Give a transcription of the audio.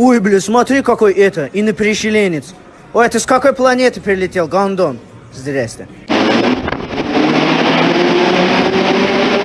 Ой, бля, смотри, какой это, инопрещеленец. Ой, а ты с какой планеты прилетел, гондон? Здрасте.